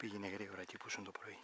Πήγαινε γρήγορα και πούσουν το πρωί.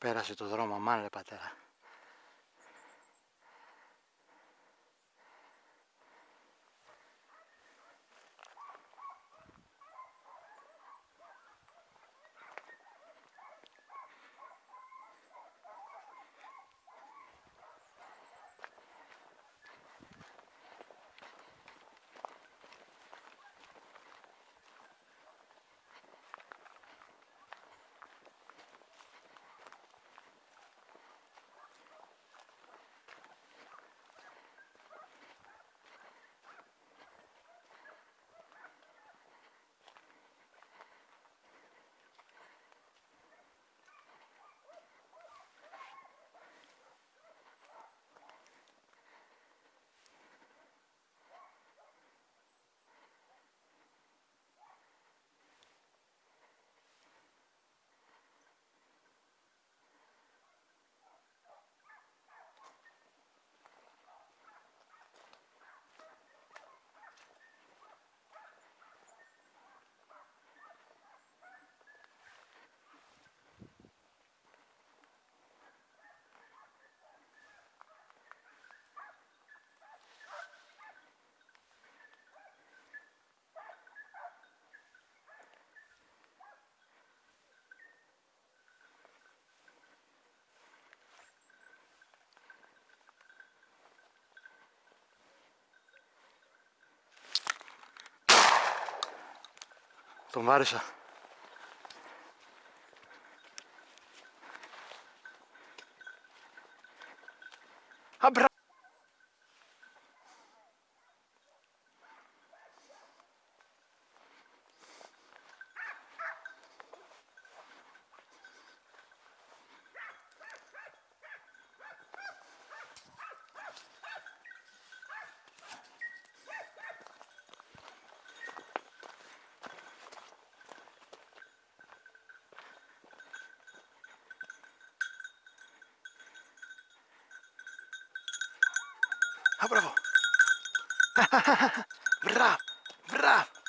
Πέρασε το δρόμο, αμάν ρε πατέρα. Tomaram já. Abra ¡Ah, bravo! ¡Bravo! ¡Bravo!